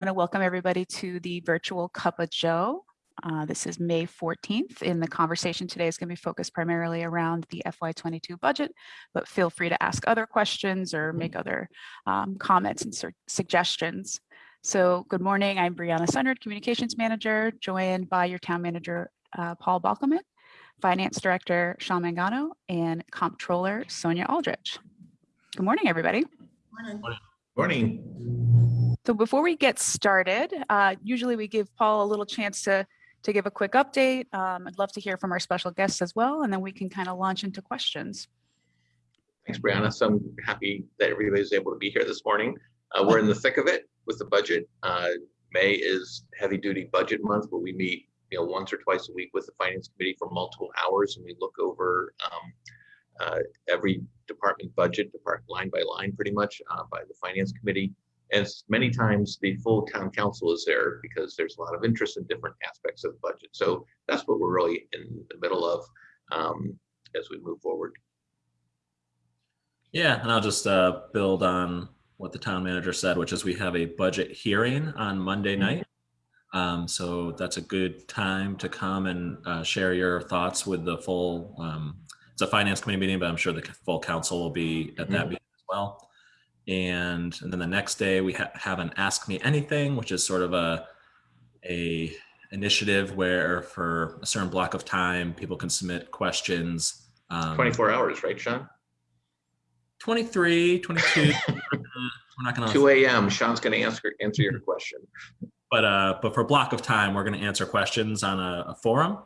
want to welcome everybody to the virtual Cup of Joe. Uh, this is May 14th and the conversation today is going to be focused primarily around the FY22 budget, but feel free to ask other questions or make other um, comments and suggestions. So good morning, I'm Brianna Sunryd, Communications Manager, joined by your Town Manager, uh, Paul Bockelman, Finance Director, Sean Mangano, and Comptroller, Sonia Aldrich. Good morning, everybody. Morning. Morning. So before we get started, uh, usually we give Paul a little chance to, to give a quick update. Um, I'd love to hear from our special guests as well, and then we can kind of launch into questions. Thanks, Brianna. So I'm happy that everybody's able to be here this morning. Uh, we're in the thick of it with the budget. Uh, May is heavy duty budget month where we meet you know, once or twice a week with the finance committee for multiple hours and we look over um, uh, every department budget, department line by line, pretty much uh, by the finance committee. And many times the full town council is there because there's a lot of interest in different aspects of the budget. So that's what we're really in the middle of um, as we move forward. Yeah, and I'll just uh, build on what the town manager said, which is we have a budget hearing on Monday night. Um, so that's a good time to come and uh, share your thoughts with the full um, it's a finance committee meeting, but I'm sure the full council will be at that Mhm. meeting as well. And, and then the next day we ha have an Ask Me Anything, which is sort of a, a initiative where for a certain block of time, people can submit questions. Um, 24 hours, right, Sean? 23, 22. we're not gonna, 2 a.m. Sean's going to answer answer your question. but uh, but for a block of time, we're going to answer questions on a, a forum.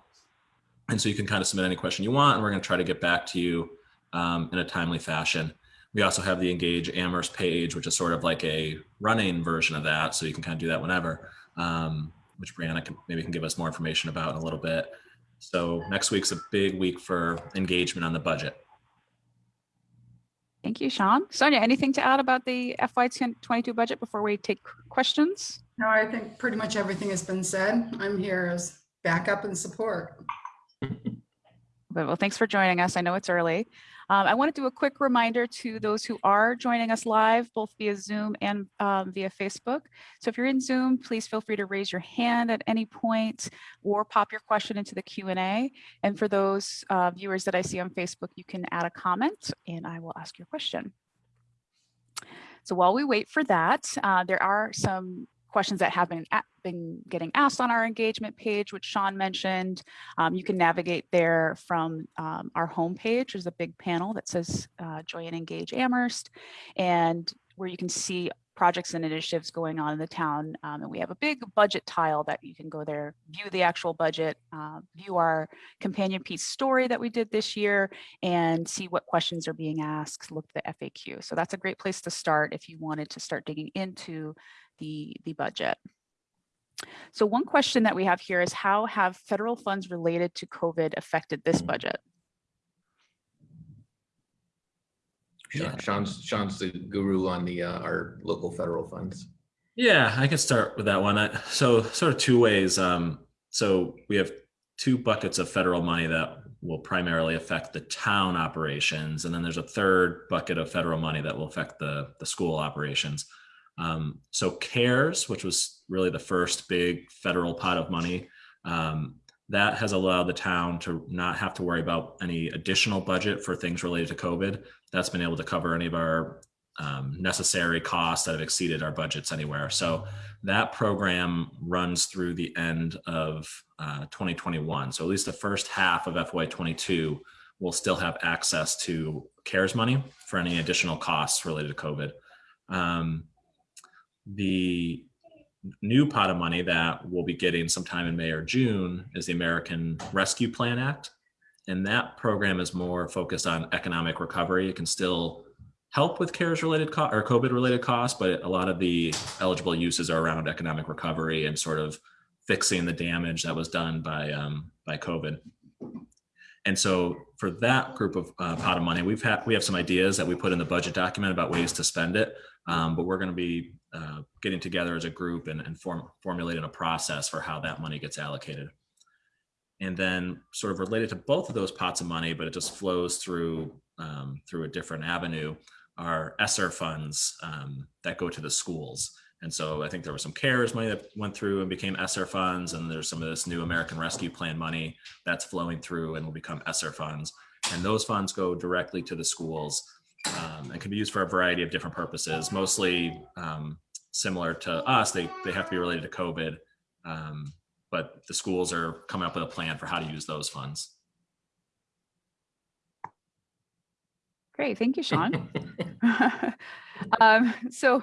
And so you can kind of submit any question you want, and we're going to try to get back to you um, in a timely fashion. We also have the Engage Amherst page, which is sort of like a running version of that. So you can kind of do that whenever, um, which Brianna can, maybe can give us more information about in a little bit. So next week's a big week for engagement on the budget. Thank you, Sean. Sonia, anything to add about the FY22 budget before we take questions? No, I think pretty much everything has been said. I'm here as backup and support. Well, thanks for joining us. I know it's early. Um, I want to do a quick reminder to those who are joining us live, both via Zoom and um, via Facebook. So if you're in Zoom, please feel free to raise your hand at any point or pop your question into the Q&A. And for those uh, viewers that I see on Facebook, you can add a comment and I will ask your question. So while we wait for that, uh, there are some questions that have been, been getting asked on our engagement page, which Sean mentioned. Um, you can navigate there from um, our homepage. There's a big panel that says uh, Join and Engage Amherst, and where you can see projects and initiatives going on in the town. Um, and we have a big budget tile that you can go there, view the actual budget, uh, view our companion piece story that we did this year, and see what questions are being asked, look at the FAQ. So that's a great place to start if you wanted to start digging into the, the budget. So one question that we have here is how have federal funds related to COVID affected this budget? Sean, Sean's Sean's the guru on the uh, our local federal funds. Yeah, I can start with that one. I, so sort of two ways. Um, so we have two buckets of federal money that will primarily affect the town operations. And then there's a third bucket of federal money that will affect the, the school operations. Um, so CARES, which was really the first big federal pot of money, um, that has allowed the town to not have to worry about any additional budget for things related to COVID. That's been able to cover any of our um, necessary costs that have exceeded our budgets anywhere. So that program runs through the end of uh, 2021. So at least the first half of FY22 will still have access to CARES money for any additional costs related to COVID. Um, the new pot of money that we'll be getting sometime in May or June is the American Rescue Plan Act. And that program is more focused on economic recovery. It can still help with CARES related or COVID related costs, but a lot of the eligible uses are around economic recovery and sort of fixing the damage that was done by, um, by COVID. And so for that group of uh, pot of money, we've had we have some ideas that we put in the budget document about ways to spend it, um, but we're going to be uh, getting together as a group and, and form, formulating a process for how that money gets allocated. And then sort of related to both of those pots of money, but it just flows through um, through a different avenue, are ESSER funds um, that go to the schools. And so I think there was some CARES money that went through and became ESSER funds, and there's some of this new American Rescue Plan money that's flowing through and will become ESSER funds. And those funds go directly to the schools um, and can be used for a variety of different purposes, mostly um, similar to us. They, they have to be related to COVID, um, but the schools are coming up with a plan for how to use those funds. Great, thank you, Sean. Um, So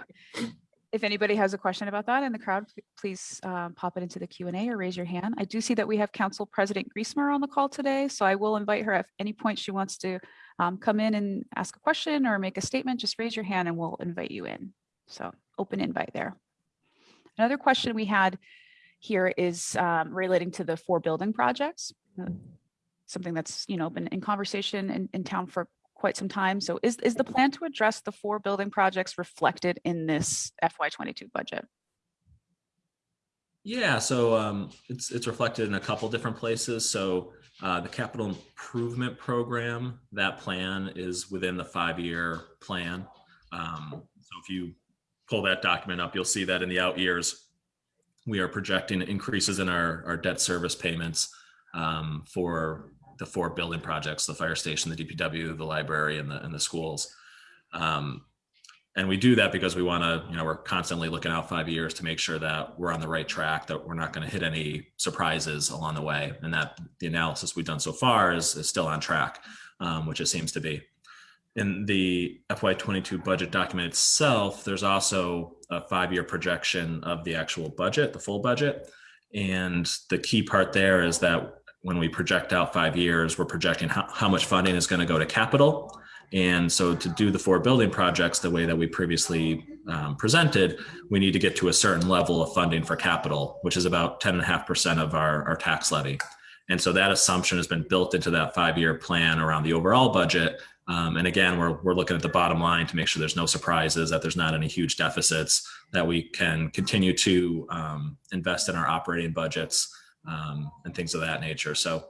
if anybody has a question about that in the crowd, please um, pop it into the Q and A or raise your hand. I do see that we have Council President Griesemer on the call today, so I will invite her at any point she wants to um, come in and ask a question or make a statement, just raise your hand and we'll invite you in. So open invite there. Another question we had here is um, relating to the four building projects. uh, Something that's, you know, been in conversation in, in town for quite some time. So is, is the plan to address the four building projects reflected in this FY twenty-two budget? Yeah, so um, it's it's reflected in a couple different places. So uh, the capital improvement program, that plan is within the five-year plan. Um, so if you pull that document up, you'll see that in the out years, we are projecting increases in our our debt service payments um, for the four building projects: the fire station, the DPW, the library, and the and the schools. Um, and we do that because we want to you know we're constantly looking out five years to make sure that we're on the right track that we're not going to hit any surprises along the way. And that the analysis we've done so far is, is still on track um, which it seems to be. In the fy22 budget document itself there's also a five-year projection of the actual budget the full budget. And the key part there is that when we project out five years we're projecting how, how much funding is going to go to capital and so to do the four building projects the way that we previously um, presented, we need to get to a certain level of funding for capital, which is about 10.5% of our, our tax levy. And so that assumption has been built into that five-year plan around the overall budget. Um, and again, we're, we're looking at the bottom line to make sure there's no surprises, that there's not any huge deficits, that we can continue to um, invest in our operating budgets um, and things of that nature. So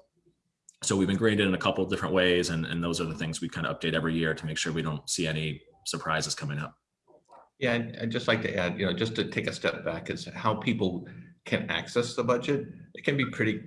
so we've been graded in a couple of different ways and, and those are the things we kind of update every year to make sure we don't see any surprises coming up Yeah, and I'd just like to add, you know, just to take a step back is how people can access the budget. It can be pretty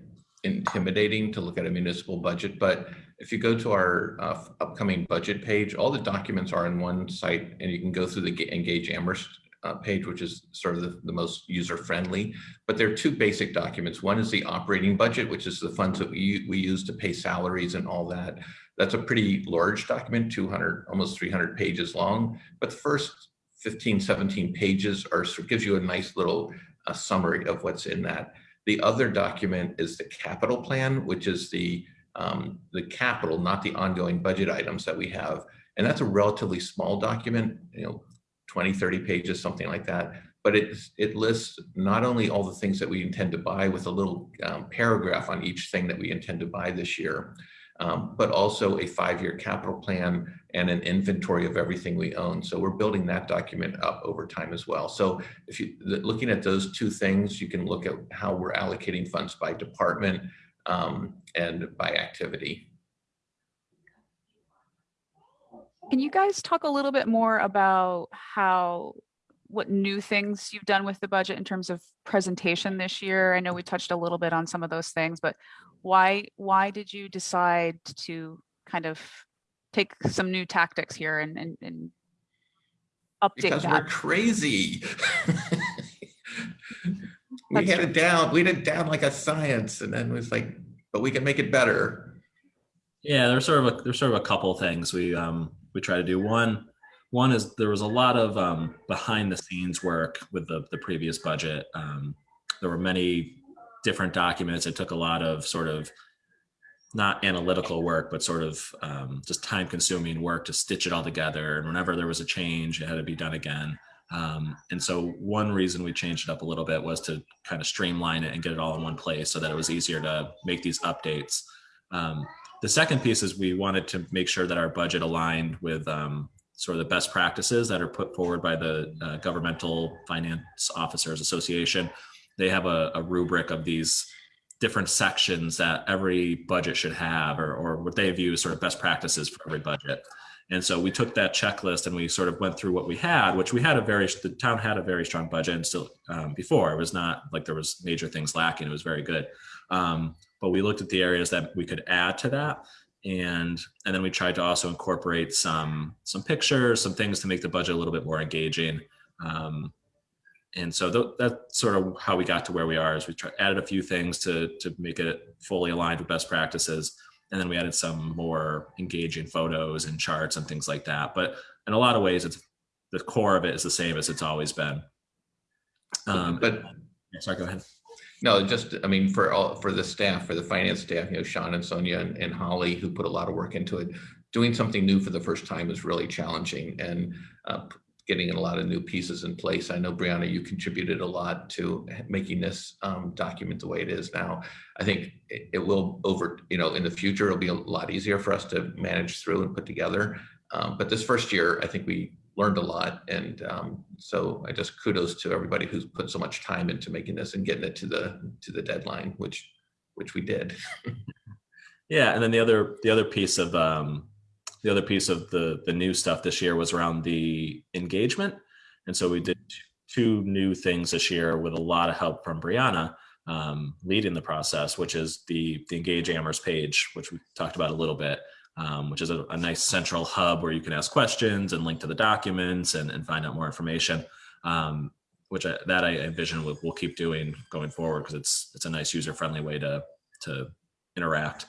intimidating to look at a municipal budget, but if you go to our uh, upcoming budget page, all the documents are in one site and you can go through the Engage Amherst uh, page, which is sort of the, the most user-friendly. But there are two basic documents. One is the operating budget, which is the funds that we, we use to pay salaries and all that. That's a pretty large document, 200, almost 300 pages long. But the first 15, 17 pages are, sort of gives you a nice little uh, summary of what's in that. The other document is the capital plan, which is the, um, the capital, not the ongoing budget items that we have. And that's a relatively small document, you know, 20, 30 pages, something like that. But it, it lists not only all the things that we intend to buy with a little um, paragraph on each thing that we intend to buy this year, um, but also a five-year capital plan and an inventory of everything we own. So we're building that document up over time as well. So if you, looking at those two things, you can look at how we're allocating funds by department um, and by activity. Can you guys talk a little bit more about how, what new things you've done with the budget in terms of presentation this year? I know we touched a little bit on some of those things, but why, why did you decide to kind of take some new tactics here and, and, and update Because we're crazy. We That's had true. it down, we had it down like a science and then it was like, but we can make it better. Yeah, there's sort of a there's sort of a couple things we um we try to do. One one is there was a lot of um behind the scenes work with the the previous budget. Um, there were many different documents. It took a lot of sort of not analytical work, but sort of um, just time consuming work to stitch it all together. And whenever there was a change, it had to be done again. Um, and so one reason we changed it up a little bit was to kind of streamline it and get it all in one place so that it was easier to make these updates. Um, the second piece is we wanted to make sure that our budget aligned with um, sort of the best practices that are put forward by the uh, Governmental Finance Officers Association. They have a, a rubric of these different sections that every budget should have, or, or what they view as sort of best practices for every budget. And so we took that checklist and we sort of went through what we had, which we had a very, the town had a very strong budget and still um, before. It was not like there was major things lacking. It was very good. Um, but we looked at the areas that we could add to that. And, and then we tried to also incorporate some, some pictures, some things to make the budget a little bit more engaging. Um, and so th- that's sort of how we got to where we are is we tried, added a few things to, to make it fully aligned with best practices. And then we added some more engaging photos and charts and things like that. But in a lot of ways, it's the core of it is the same as it's always been. Um, But sorry, go ahead. No, just, I mean, for all, for the staff, for the finance staff, you know, Sean and Sonia and, and Holly, who put a lot of work into it. Doing something new for the first time is really challenging and uh, getting a lot of new pieces in place. I know Brianna, you contributed a lot to making this um, document the way it is now. I think it, it will over, you know, in the future, it'll be a lot easier for us to manage through and put together. Um, but this first year, I think we learned a lot. And um, so I just kudos to everybody who's put so much time into making this and getting it to the to the deadline, which which we did. Yeah, and then the other the other piece of um, the other piece of the the new stuff this year was around the engagement, and so we did two new things this year with a lot of help from Brianna um, leading the process, which is the the Engage Amherst page, which we talked about a little bit, um, which is a, a nice central hub where you can ask questions and link to the documents and, and find out more information. Um, which I, that I envision we'll, we'll keep doing going forward because it's it's a nice user friendly way to to interact.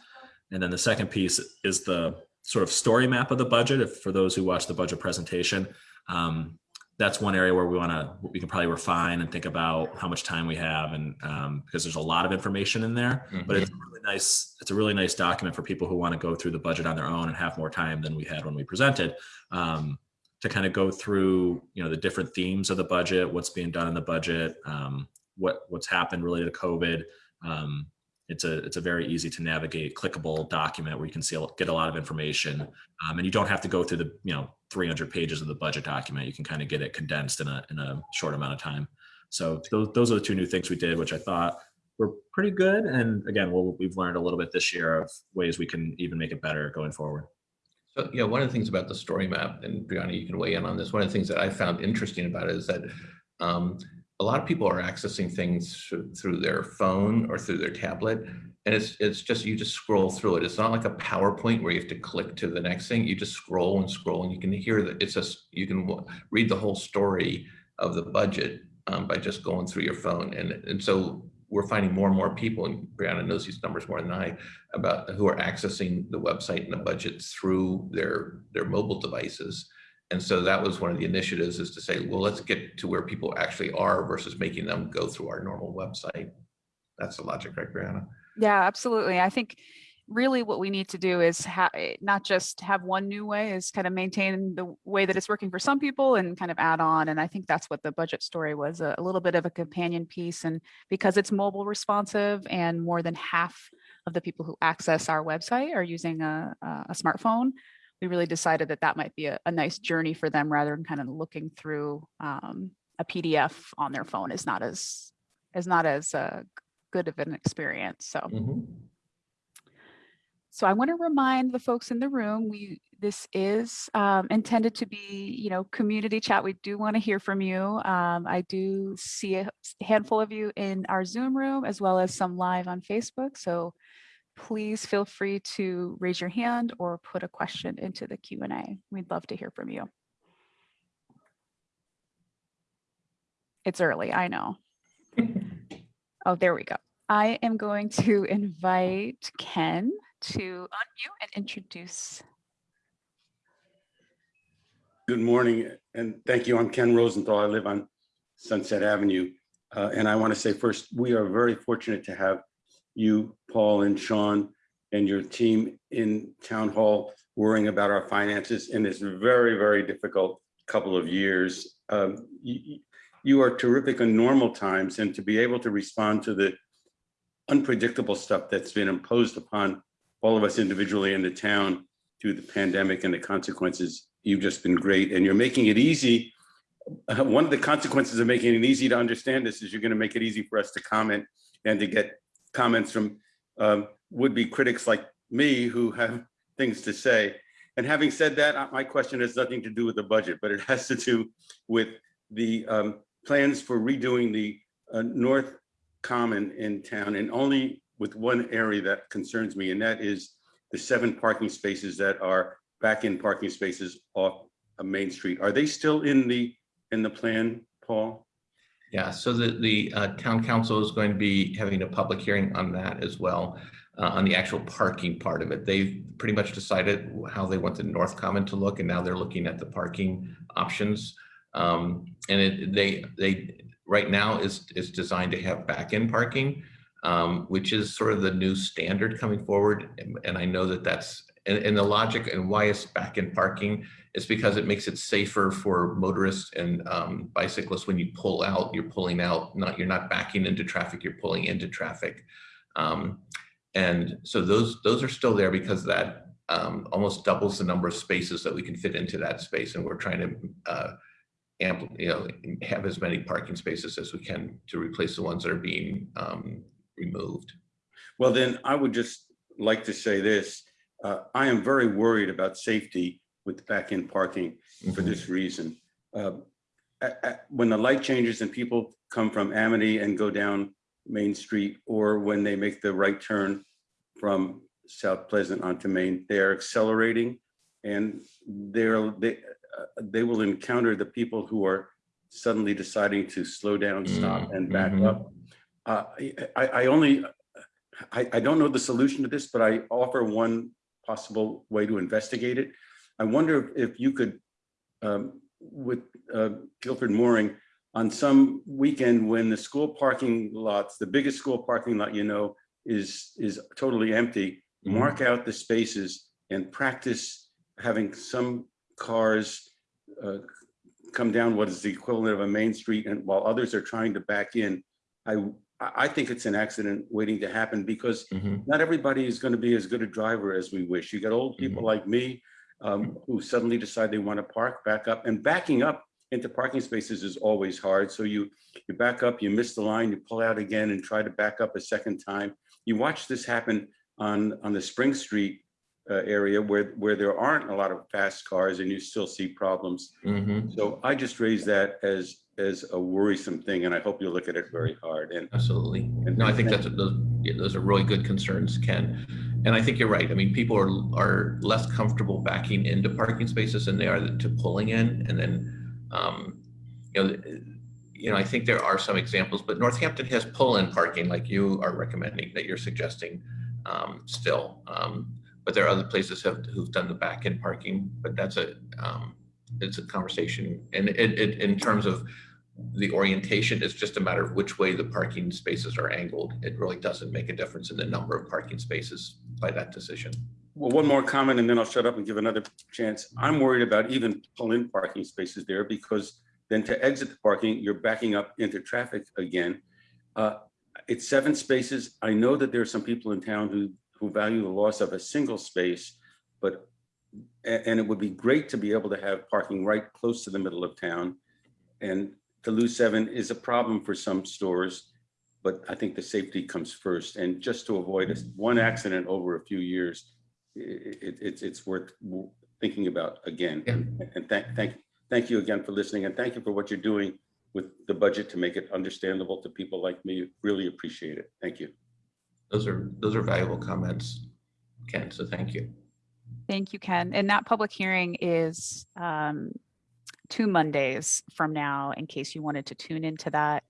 And then the second piece is the sort of story map of the budget. If for those who watch the budget presentation, um, that's one area where we want to we can probably refine and think about how much time we have, and um, because there's a lot of information in there. But it's really nice it's a really nice document for people who want to go through the budget on their own and have more time than we had when we presented. Um, to kind of go through, you know, the different themes of the budget, what's being done in the budget, um, what what's happened related to COVID, um, it's a it's a very easy to navigate clickable document where you can see get a lot of information um, and you don't have to go through the you know 300 pages of the budget document you can kind of get it condensed in a in a short amount of time so those, those are the two new things we did which i thought were pretty good and again we'll, we've learned a little bit this year of ways we can even make it better going forward So, yeah, one of the things about the story map, and Brianna, you can weigh in on this. One of the things that I found interesting about it is that um, a lot of people are accessing things through, their phone or through their tablet. And it's it's just you just scroll through it. It's not like a PowerPoint where you have to click to the next thing. You just scroll and scroll, and you can hear that it's just you can read the whole story of the budget um, by just going through your phone. And and so we're finding more and more people, and Brianna knows these numbers more than I, about who are accessing the website and the budget through their their mobile devices. And so that was one of the initiatives is to say, well, let's get to where people actually are versus making them go through our normal website. That's the logic, right, Brianna? Yeah, absolutely. I think really what we need to do is eh, not just have one new way is kind of maintain the way that it's working for some people and kind of add on and i think that's what the budget story was a, a little bit of a companion piece and because it's mobile responsive and more than half of the people who access our website are using a, a smartphone we really decided that that might be a, a nice journey for them rather than kind of looking through um, a pdf on their phone is not as is not as uh, good of an experience so Mhm. So I want to remind the folks in the room, we, this is um, intended to be, you know, community chat. We do want to hear from you. Um, I do see a handful of you in our Zoom room as well as some live on Facebook. So please feel free to raise your hand or put a question into the Q&A. We'd love to hear from you. It's early, I know. Oh, there we go. I am going to invite Ken to unmute and introduce. Good morning, and thank you. I'm Ken Rosenthal. I live on Sunset Avenue. Uh, And I want to say first, we are very fortunate to have you, Paul and Sean, and your team in Town Hall worrying about our finances in this very, very difficult couple of years. Um, You you are terrific in normal times, and to be able to respond to the unpredictable stuff that's been imposed upon all of us individually in the town through the pandemic and the consequences you've just been great and you're making it easy. One of the consequences of making it easy to understand this is you're going to make it easy for us to comment and to get comments from um, would-be critics like me who have things to say. and having said that, uh, my question has nothing to do with the budget, but it has to do with the um, plans for redoing the uh, North Common in town and only with one area that concerns me, and that is the seven parking spaces that are back-in parking spaces off of Main Street. Are they still in the, in the plan, Paul? Yeah, so the, the uh, town council is going to be having a public hearing on that as well, uh, on the actual parking part of it. They've pretty much decided how they want the North Common to look, and now they're looking at the parking options. Um, And it, they, they, right now is, is designed to have back-in parking, um, which is sort of the new standard coming forward. And- And I know that that's, and, and the logic and why it's back-in parking is because it makes it safer for motorists and um, bicyclists when you pull out, you're pulling out, not, you're not backing into traffic, you're pulling into traffic. Um, and so those, those are still there because that um, almost doubles the number of spaces that we can fit into that space. And we're trying to uh, ample, you know, have as many parking spaces as we can to replace the ones that are being um, removed. Well, then I would just like to say this. Uh, I am very worried about safety with back-in parking for Mhm. this reason. Uh, a- a- When the light changes and people come from Amity and go down Main Street, or when they make the right turn from South Pleasant onto Main, they are accelerating and they're, they, uh, they will encounter the people who are suddenly deciding to slow down, stop Mm, and back mhm. up. Uh, I, I I only, I, I don't know the solution to this, but I offer one possible way to investigate it. I wonder if you could, um, with uh, Guilford Mooring, on some weekend when the school parking lots, the biggest school parking lot you know is, is totally empty, Mhm. mark out the spaces and practice having some cars uh, come down what is the equivalent of a main street and while others are trying to back in. I, I think it's an accident waiting to happen because Mhm. not everybody is going to be as good a driver as we wish. You got old people like me um, who suddenly decide they want to park, back up, and backing up into parking spaces is always hard. So you you back up, you miss the line, you pull out again and try to back up a second time. You watch this happen on on the Spring Street uh, area where where there aren't a lot of fast cars and you still see problems. Mhm. So I just raise that as as a worrisome thing, and I hope you look at it very hard. And Absolutely. No, I think that's, those, yeah, those are really good concerns, Ken. And I think you're right. I mean, people are, are less comfortable backing into parking spaces than they are to pulling in. And then, um, you know, you know, I think there are some examples, but Northampton has pull-in parking like you are recommending, that you're suggesting um, still. Um, But there are other places have, who've done the back-end parking, but that's a, um, it's a conversation. And it, it, in terms of the orientation, it's just a matter of which way the parking spaces are angled. It really doesn't make a difference in the number of parking spaces by that decision. Well, one more comment and then I'll shut up and give another chance. I'm worried about even pull-in parking spaces there because then to exit the parking, you're backing up into traffic again. Uh, It's seven spaces. I know that there are some people in town who, who value the loss of a single space, but, and it would be great to be able to have parking right close to the middle of town. And to lose seven is a problem for some stores, but I think the safety comes first. And just to avoid one accident over a few years, i- i- it's, it's worth thinking about again. Yeah. And thank, thank, thank you again for listening and thank you for what you're doing with the budget to make it understandable to people like me. Really appreciate it. Thank you. Those are, those are valuable comments, Ken, so thank you. Thank you, Ken. And that public hearing is um, two Mondays from now, in case you wanted to tune into that,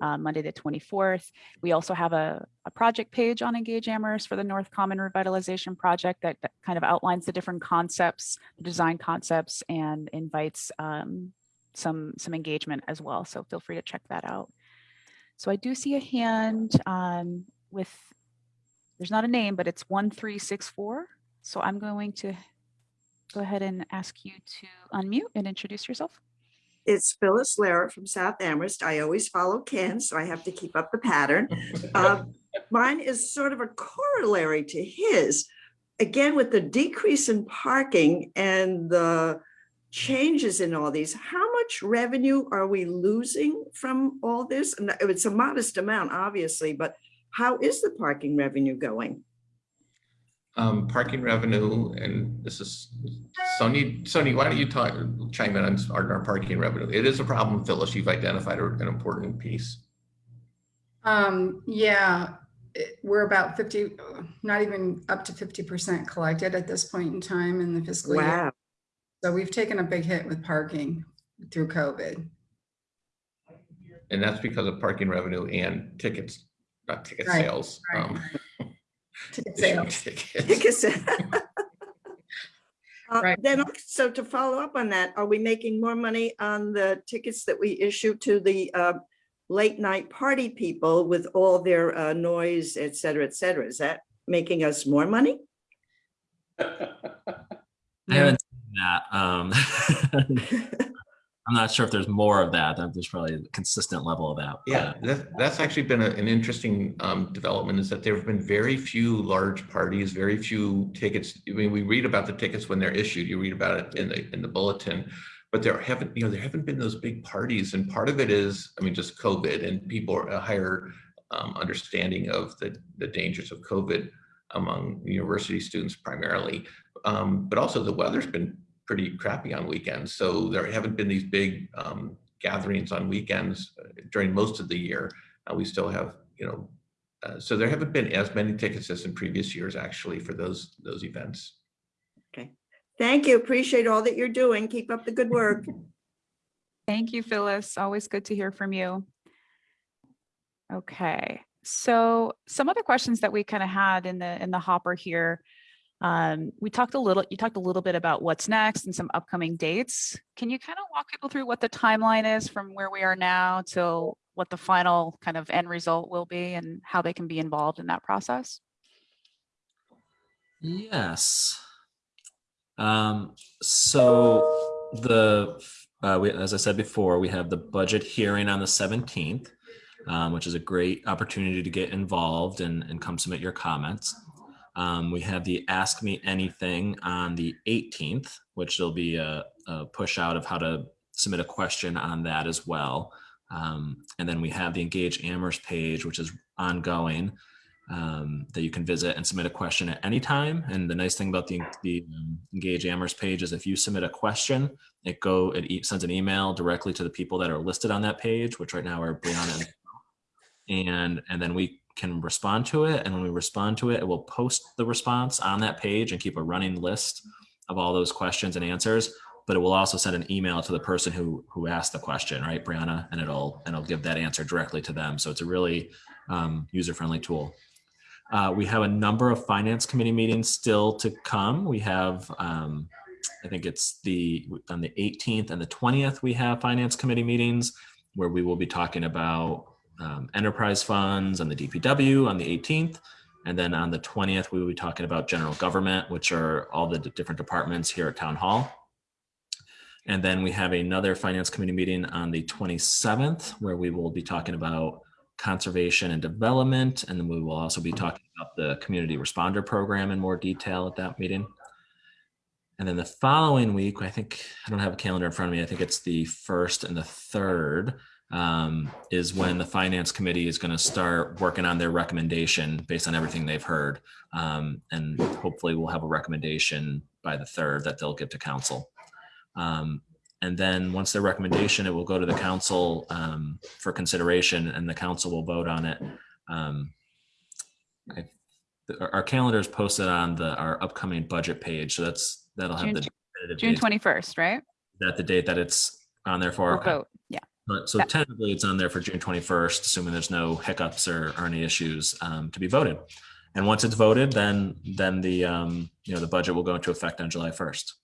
uh, Monday, the 24th. We also have a, a project page on Engage Amherst for the North Common Revitalization Project that, that kind of outlines the different concepts, the design concepts, and invites um, some, some engagement as well. So feel free to check that out. So I do see a hand um, with, there's not a name, but it's 1364. So I'm going to go ahead and ask you to unmute and introduce yourself. It's Phyllis Lara from South Amherst. I always follow Ken, so I have to keep up the pattern. Uh, Mine is sort of a corollary to his. Again, with the decrease in parking and the changes in all these, how much revenue are we losing from all this? And it's a modest amount, obviously, but how is the parking revenue going? Um, parking revenue, and this is, Sony, Sony, why don't you talk, chime in on our, our parking revenue? It is a problem, Phyllis, you've identified an important piece. Um, yeah, it- we're about 50, not even up to 50% collected at this point in time in the fiscal year. Wow. So we've taken a big hit with parking through COVID. And that's because of parking revenue and tickets, not ticket Right, sales. right. um, Ticket issuing sales. tickets. Like Uh, Right. Then, so to follow up on that, are we making more money on the tickets that we issue to the uh, late night party people with all their uh, noise, et cetera, et cetera? Is that making us more money? I haven't seen that. Um, I'm not sure if there's more of that. There's probably a consistent level of that. Yeah, that, that's actually been a- an interesting um, development is that there have been very few large parties, very few tickets. I mean, we read about the tickets when they're issued, you read about it in the, in the bulletin. But there haven't, you know, there haven't been those big parties and part of it is, I mean, just COVID and people are a higher um, understanding of the, the dangers of COVID among university students primarily. Um, But also the weather's been pretty crappy on weekends. So there haven't been these big um, gatherings on weekends uh, during most of the year. Uh, we still have, you know, uh, so there haven't been as many tickets as in previous years actually for those those events. Okay, thank you. Appreciate all that you're doing. Keep up the good work. Thank you, Phyllis. Always good to hear from you. Okay, so some other questions that we kind of had in the in the hopper here. Um, we talked a little, you talked a little bit about what's next and some upcoming dates. Can you kind of walk people through what the timeline is from where we are now till what the final kind of end result will be and how they can be involved in that process? Yes. Um, so the, uh, we, as I said before, we have the budget hearing on the seventeenth, um, which is a great opportunity to get involved and, and come submit your comments. Um, we have the Ask Me Anything on the eighteenth, which will be a, a push out of how to submit a question on that as well. Um, and then we have the Engage Amherst page, which is ongoing um, that you can visit and submit a question at any time. And the nice thing about the, the um, Engage Amherst page is if you submit a question, it go it sends an email directly to the people that are listed on that page, which right now are Brianna and and and then we can respond to it. And when we respond to it, it will post the response on that page and keep a running list of all those questions and answers. But it will also send an email to the person who who asked the question, right, Brianna, and it'll and it'll give that answer directly to them. So it's a really um, user friendly tool. Uh, we have a number of finance committee meetings still to come. We have, um, I think it's the on the 18th and the 20th. We have finance committee meetings where we will be talking about um, enterprise funds and the DPW on the 18th, and then on the 20th we will be talking about general government, which are all the different departments here at Town Hall. And then we have another finance committee meeting on the 27th where we will be talking about conservation and development. And then we will also be talking about the community responder program in more detail at that meeting. And then the following week, I think, I don't have a calendar in front of me. I think it's the first and the third um, is when the finance committee is going to start working on their recommendation based on everything they've heard. Um, and hopefully we'll have a recommendation by the third that they'll give to council. Um, and then once their recommendation, it will go to the council um, for consideration and the council will vote on it. Um, I- our calendar is posted on the, our upcoming budget page. So that's, that'll have June the. June 21st, right? That the date that it's on there for. We'll vote. Yeah. But so tentatively, it's on there for June twenty-first, assuming there's no hiccups or, or any issues um, to be voted. And once it's voted, then, then the, um, you know, the budget will go into effect on July first.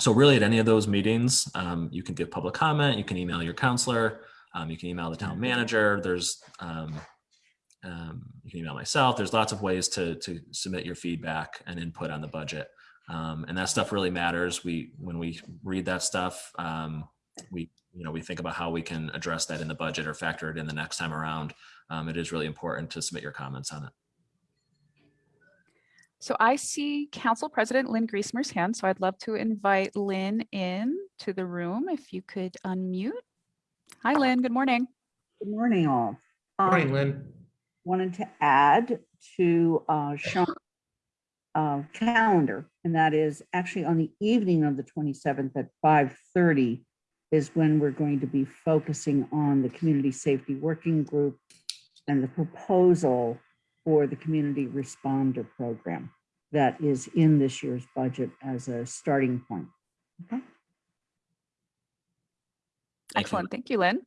So really at any of those meetings, um, you can give public comment, you can email your counselor, um, you can email the town manager, there's, um, um, you can email myself, there's lots of ways to, to submit your feedback and input on the budget. Um, and that stuff really matters. We, when we read that stuff, um, we, you know, we think about how we can address that in the budget or factor it in the next time around. Um, it is really important to submit your comments on it. So I see Council President Lynn Griesemer's hand, so I'd love to invite Lynn in to the room if you could unmute. Hi, Lynn. Good morning. Good morning, all. Morning, Um, Lynn. Wanted to add to uh, Sean's uh, calendar, and that is actually on the evening of the 27th at 5:30 is when we're going to be focusing on the Community Safety Working Group and the proposal for the Community Responder Program that is in this year's budget as a starting point. Thank you. Excellent. Thank you, Lynn.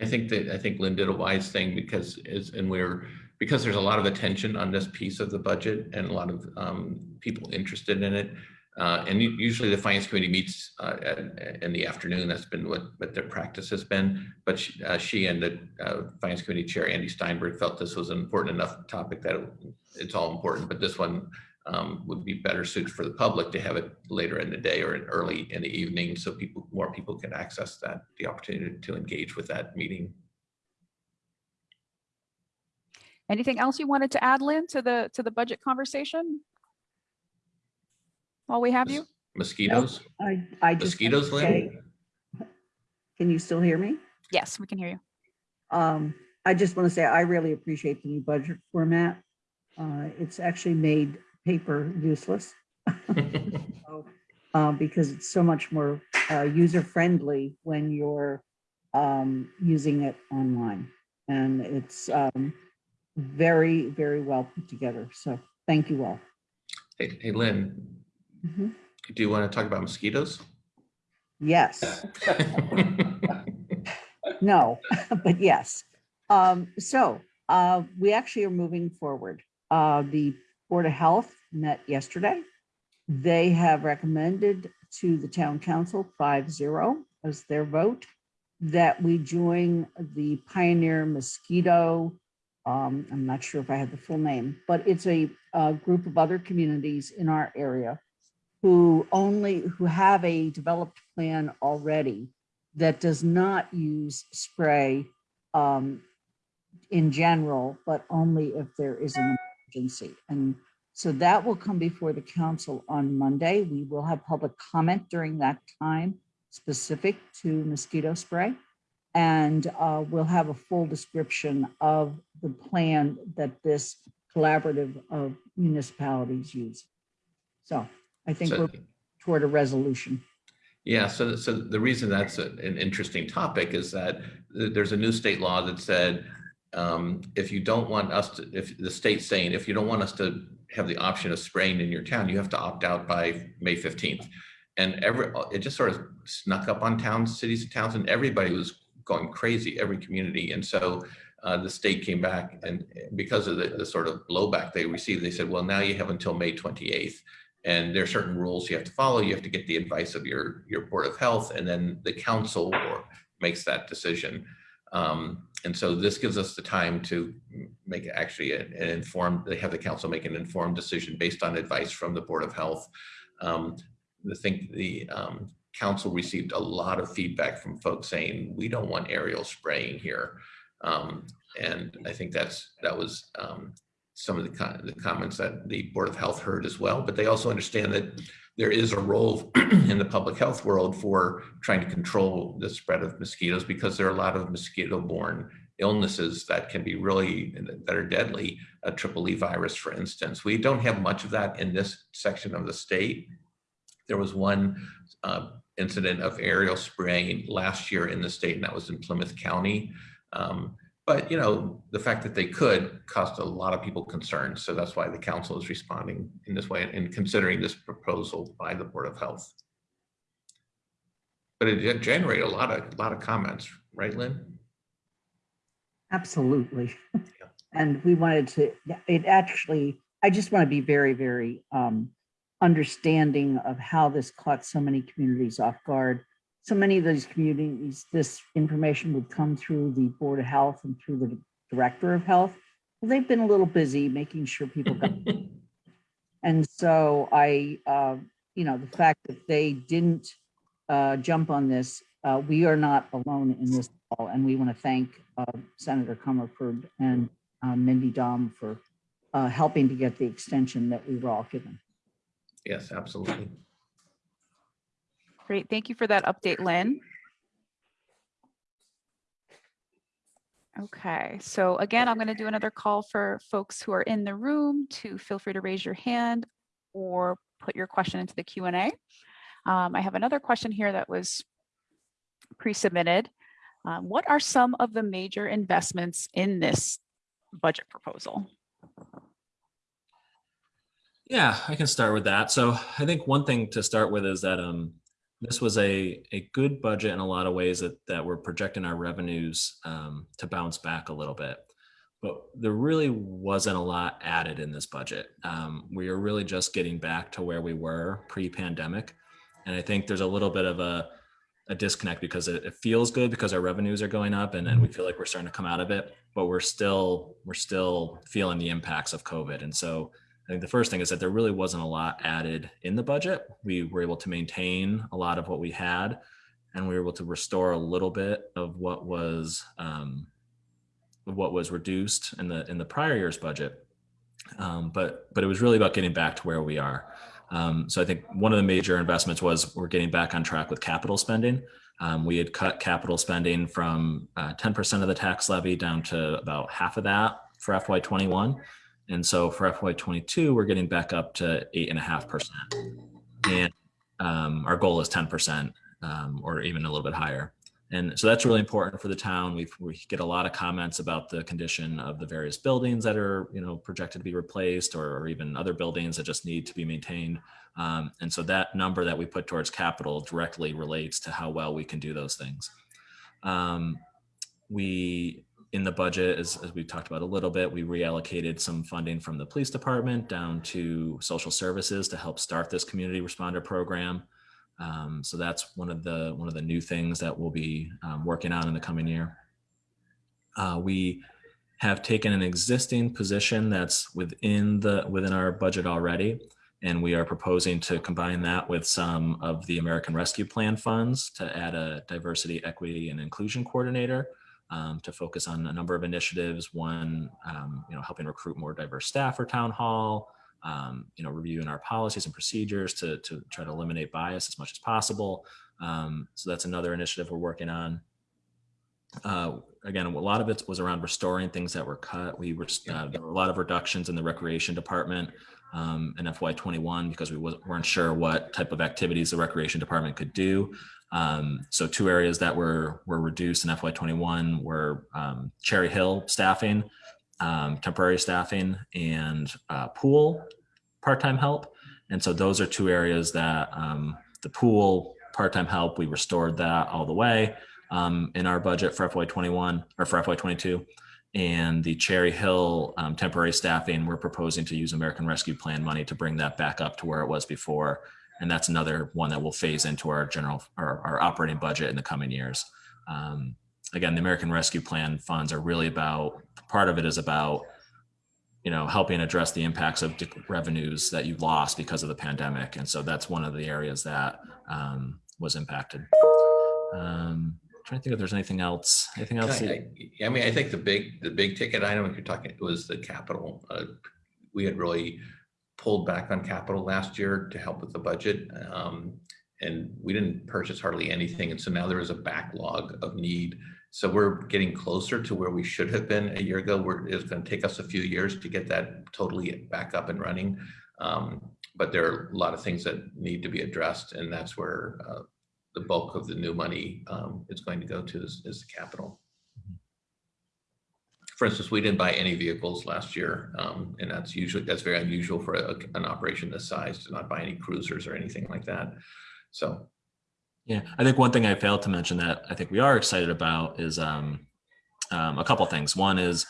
I think that, I think Lynn did a wise thing because is, and we're, because there's a lot of attention on this piece of the budget and a lot of um, people interested in it. Uh, and usually the finance committee meets uh, at- in the afternoon. That's been what, what their practice has been. But she, uh, she and the uh, finance committee chair, Andy Steinberg, felt this was an important enough topic that it- it's all important. But this one um, would be better suited for the public to have it later in the day or early in the evening so people, more people can access that, the opportunity to engage with that meeting. Anything else you wanted to add, Lynn, to the, to the budget conversation? While we have you? Mosquitoes? I, I just. Mosquitoes, Lynn? say- Can you still hear me? Yes, we can hear you. Um, I just want to say I really appreciate the new budget format. Uh, it's actually made paper useless. So, uh, because it's so much more uh, user friendly when you're um, using it online. And it's um, very, very well put together. So thank you all. Hey, hey, Lynn, Mhm. do you want to talk about mosquitoes? Yes. No, but yes. Um, so, uh, we actually are moving forward. Uh, the Board of Health met yesterday. They have recommended to the town council five zero as their vote that we join the Pioneer Mosquito. Um, I'm not sure if I have the full name, but it's a, uh group of other communities in our area who only, who have a developed plan already that does not use spray um, in general, but only if there is an emergency. And so that will come before the council on Monday. We will have public comment during that time specific to mosquito spray. And uh, we'll have a full description of the plan that this collaborative of municipalities use. So I think So- we're toward a resolution. Yeah, so, so the reason that's a- an interesting topic is that there's a new state law that said, um, if you don't want us to, if the state's saying, if you don't want us to have the option of spraying in your town, you have to opt out by May 15th. And every, it just sort of snuck up on towns, cities and towns, and everybody was going crazy, every community. And so uh, the state came back and because of the, the sort of blowback they received, they said, well, now you have until May 28th. And there are certain rules you have to follow. You have to get the advice of your, your Board of Health, and then the council makes that decision. Um, and so this gives us the time to make actually an an informed, they have the council make an informed decision based on advice from the Board of Health. Um, the think the um, council received a lot of feedback from folks saying, we don't want aerial spraying here. Um, and I think that's, that was um, some of the, co- the comments that the Board of Health heard as well, but they also understand that there is a role in the public health world for trying to control the spread of mosquitoes because there are a lot of mosquito-borne illnesses that can be really, that are deadly, a triple E virus, for instance. We don't have much of that in this section of the state. There was one uh, incident of aerial spraying last year in the state, and that was in Plymouth County. Um, but, you know, the fact that they could cost a lot of people concern. So that's why the council is responding in this way and considering this proposal by the Board of Health. But it did generate a lot of, a lot of comments, right, Lynn? Absolutely. And we wanted to, it actually, I just want to be very, very um, understanding of how this caught so many communities off guard. So many of these communities, this information would come through the Board of Health and through the Director of Health. Well, they've been a little busy making sure people got And so I, uh, you know, the fact that they didn't uh, jump on this, uh, we are not alone in this call. And we want to thank uh, Senator Comerford and uh, Mindy Domb for uh, helping to get the extension that we were all given. Yes, absolutely. Great. Thank you for that update, Lynn. Okay, so again, I'm going to do another call for folks who are in the room to feel free to raise your hand or put your question into the Q and A. Um, I have another question here that was pre-submitted. Um, what are some of the major investments in this budget proposal? Yeah, I can start with that. So I think one thing to start with is that um, this was a, a good budget in a lot of ways that, that we're projecting our revenues um, to bounce back a little bit. But there really wasn't a lot added in this budget. Um, we are really just getting back to where we were pre-pandemic. And I think there's a little bit of a, a disconnect because it, it feels good because our revenues are going up and, and we feel like we're starting to come out of it, but we're still we're still feeling the impacts of COVID. And so I think the first thing is that there really wasn't a lot added in the budget. We were able to maintain a lot of what we had, and we were able to restore a little bit of what was um, what was reduced in the in the prior year's budget. Um, but but it was really about getting back to where we are. Um, so I think one of the major investments was we're getting back on track with capital spending. Um, we had cut capital spending from uh, 10% of the tax levy down to about half of that for FY21. And so for FY22, we're getting back up to eight and a half percent. And um, our goal is 10% um, or even a little bit higher. And so that's really important for the town. We've, we get a lot of comments about the condition of the various buildings that are, you know, projected to be replaced or, or even other buildings that just need to be maintained. Um, and so that number that we put towards capital directly relates to how well we can do those things. Um, we, in the budget, as, as we talked about a little bit, we reallocated some funding from the police department down to social services to help start this community responder program. Um, so that's one of the one of the new things that we'll be um, working on in the coming year. Uh, we have taken an existing position that's within the within our budget already, and we are proposing to combine that with some of the American Rescue Plan funds to add a diversity, equity, and inclusion coordinator um, to focus on a number of initiatives. One, um, you know, helping recruit more diverse staff for town hall um, you know, reviewing our policies and procedures to, to try to eliminate bias as much as possible. Um, so that's another initiative we're working on. Uh, again, a lot of it was around restoring things that were cut. We were, uh, there were a lot of reductions in the recreation department um, in FY21 because we weren't sure what type of activities the recreation department could do. Um, so two areas that were were reduced in FY21 were um, Cherry Hill staffing um, temporary staffing and uh, pool part-time help. And so those are two areas that um, the pool part-time help, we restored that all the way um, in our budget for FY21 or for FY22. And the Cherry Hill um, temporary staffing, we're proposing to use American Rescue Plan money to bring that back up to where it was before. And that's another one that will phase into our general, our, our operating budget in the coming years. Um, again, the American Rescue Plan funds are really about part of it is about you know helping address the impacts of revenues that you lost because of the pandemic, and so that's one of the areas that um, was impacted. Um, trying to think if there's anything else. Anything else? I, I, I mean, I think the big the big ticket item if you're talking was the capital. Uh, we had really pulled back on capital last year to help with the budget. Um, and we didn't purchase hardly anything. And so now there is a backlog of need so we're getting closer to where we should have been a year ago. We're, it's going to take us a few years to get that totally back up and running. Um, but there are a lot of things that need to be addressed, and that's where uh, the bulk of the new money um, is going to go to is, is, the capital. For instance, we didn't buy any vehicles last year, um, and that's usually that's very unusual for a, an operation this size to not buy any cruisers or anything like that. So yeah, I think one thing I failed to mention that I think we are excited about is um, um, a couple things. One is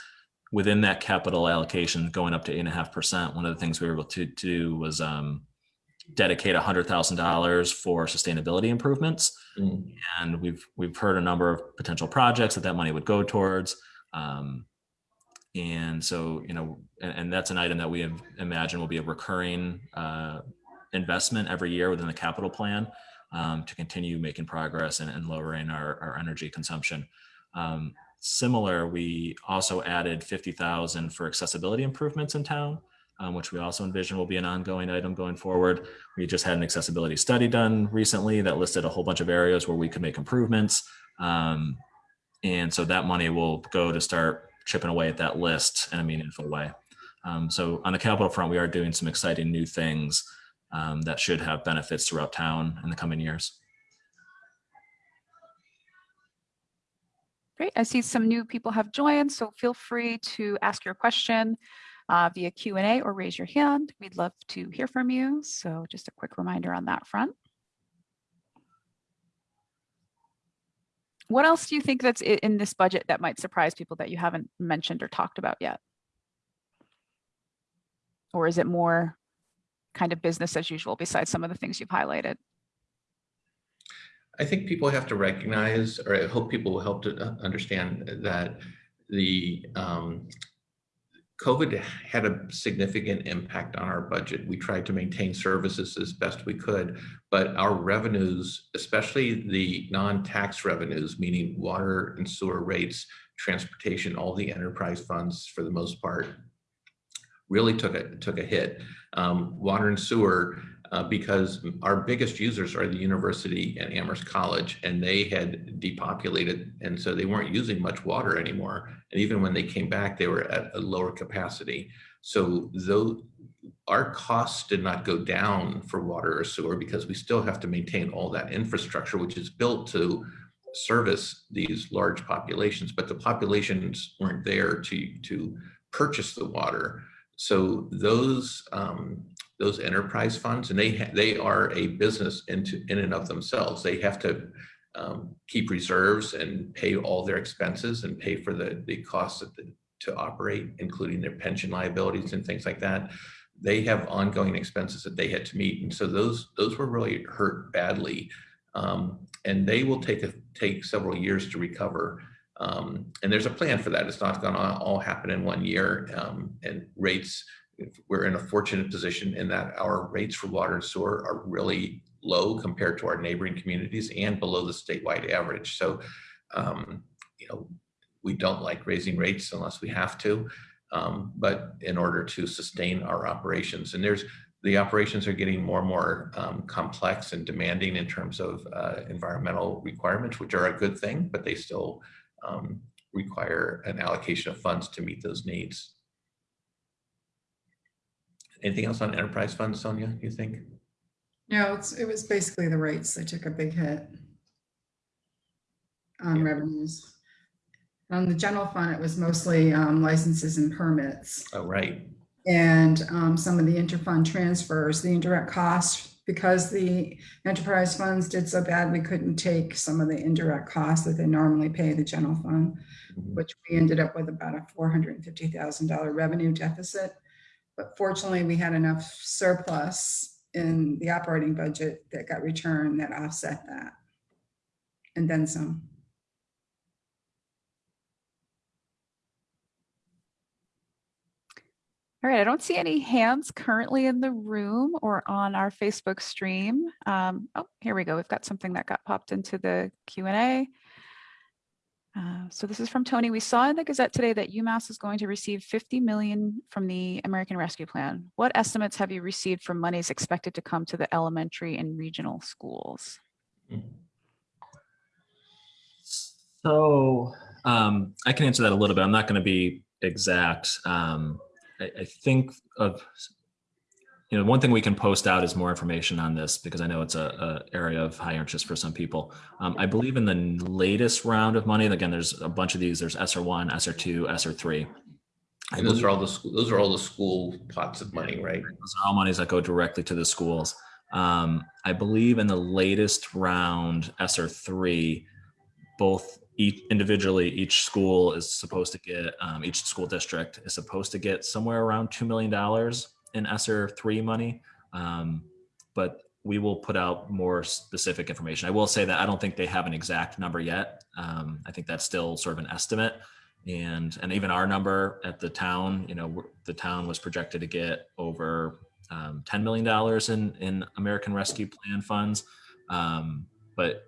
within that capital allocation going up to eight and a half percent. One of the things we were able to, to do was um, dedicate a hundred thousand dollars for sustainability improvements, mm. and we've we've heard a number of potential projects that that money would go towards. Um, and so, you know, and, and, that's an item that we have imagine will be a recurring uh, investment every year within the capital plan um, to continue making progress and, and lowering our, our, energy consumption. Um, similar, we also added 50,000 for accessibility improvements in town, um, which we also envision will be an ongoing item going forward. We just had an accessibility study done recently that listed a whole bunch of areas where we could make improvements. Um, and so that money will go to start chipping away at that list in a meaningful way. Um, so on the capital front, we are doing some exciting new things um, that should have benefits throughout town in the coming years. Great. I see some new people have joined, so feel free to ask your question uh, via Q&A or raise your hand. We'd love to hear from you. So just a quick reminder on that front. What else do you think that's in this budget that might surprise people that you haven't mentioned or talked about yet? Or is it more kind of business as usual besides some of the things you've highlighted? I think people have to recognize, or I hope people will help to uh, understand that the um, COVID had a significant impact on our budget. We tried to maintain services as best we could, but our revenues, especially the non-tax revenues, meaning water and sewer rates, transportation, all the enterprise funds for the most part, really took a took a hit. Um, water and sewer uh, because our biggest users are the university and Amherst College, and they had depopulated, and so they weren't using much water anymore. And even when they came back, they were at a lower capacity. So though our costs did not go down for water or sewer because we still have to maintain all that infrastructure, which is built to service these large populations, but the populations weren't there to to purchase the water. So those um, those enterprise funds, and they they are a business into in and of themselves. They have to um, keep reserves and pay all their expenses and pay for the the costs the, to operate, including their pension liabilities and things like that. They have ongoing expenses that they had to meet, and so those those were really hurt badly. Um, and they will take a, take several years to recover. Um, and there's a plan for that. It's not going to all happen in one year. Um, and rates we're in a fortunate position in that our rates for water and sewer are really low compared to our neighboring communities and below the statewide average. So, um, you know, we don't like raising rates unless we have to, um, but in order to sustain our operations. And there's the operations are getting more and more um, complex and demanding in terms of uh, environmental requirements, which are a good thing, but they still um, require an allocation of funds to meet those needs. Anything else on enterprise funds, Sonia, you think? No, it's, it was basically the rates. They took a big hit on Yeah. revenues. On the general fund, it was mostly um, licenses and permits. Oh, right. And um, some of the interfund transfers, the indirect costs, because the enterprise funds did so bad, we couldn't take some of the indirect costs that they normally pay the general fund, Mhm. which we ended up with about a four hundred and fifty thousand dollar revenue deficit. But fortunately, we had enough surplus in the operating budget that got returned that offset that. And then some. All right, I don't see any hands currently in the room or on our Facebook stream. Um, oh, here we go. We've got something that got popped into the Q&A. Uh, so this is from Tony. We saw in the Gazette today that UMass is going to receive 50 million from the American Rescue Plan. What estimates have you received for monies expected to come to the elementary and regional schools? So um, I can answer that a little bit. I'm not going to be exact. Um, I, I think of, you know, one thing we can post out is more information on this because I know it's a, a area of high interest for some people. Um, I believe in the latest round of money, again, there's a bunch of these. There's ESSER one, ESSER two, ESSER three. And those are all the school, those are all the school pots of money, right? those are all monies that go directly to the schools. Um, I believe in the latest round, ESSER three, both each individually, each school is supposed to get, um, each school district is supposed to get somewhere around $2 million in ESSER three money. Um, but we will put out more specific information. I will say that I don't think they have an exact number yet. Um, I think that's still sort of an estimate and and even our number at the town you know the town was projected to get over um, 10 million dollars in in american rescue plan funds um, but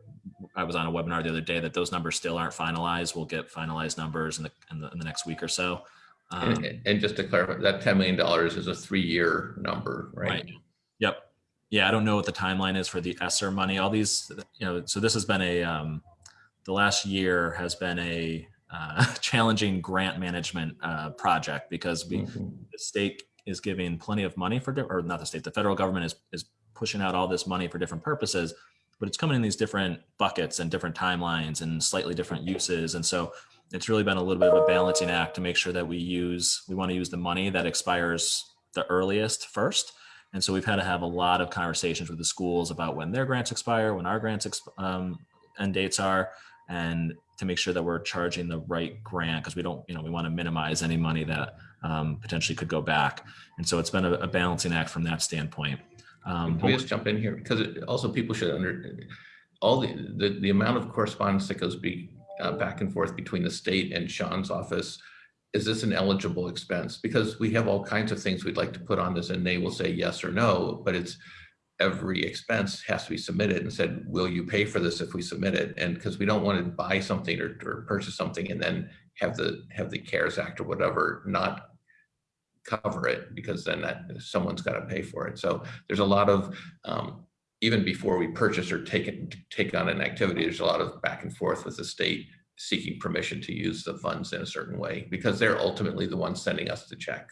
i was on a webinar the other day that those numbers still aren't finalized we'll get finalized numbers in the in the, in the next week or so um, And, and just to clarify, that $10 million is a three-year number, right? Right. Yep. Yeah, I don't know what the timeline is for the ESSER money. All these, you know, so this has been a um, the last year has been a uh, challenging grant management uh, project because we Mhm. the state is giving plenty of money for, or not the state, the federal government is, is pushing out all this money for different purposes, but it's coming in these different buckets and different timelines and slightly different uses. And so it's really been a little bit of a balancing act to make sure that we use, we want to use the money that expires the earliest first. And so we've had to have a lot of conversations with the schools about when their grants expire, when our grants um, end dates are, and to make sure that we're charging the right grant because we don't, you know, we want to minimize any money that um, potentially could go back. And so it's been a, a balancing act from that standpoint. Um, Can we just jump in here? Because it- also people should under, all the, the, the amount of correspondence that goes be, uh, back and forth between the state and Sean's office. Is this an eligible expense? Because we have all kinds of things we'd like to put on this and they will say yes or no, but it's every expense has to be submitted and said, will you pay for this if we submit it? And because we don't want to buy something or, or purchase something and then have the, have the CARES Act or whatever not cover it because then that someone's got to pay for it. So there's a lot of um, even before we purchase or take it take on an activity, there's a lot of back and forth with the state seeking permission to use the funds in a certain way because they're ultimately the ones sending us the check.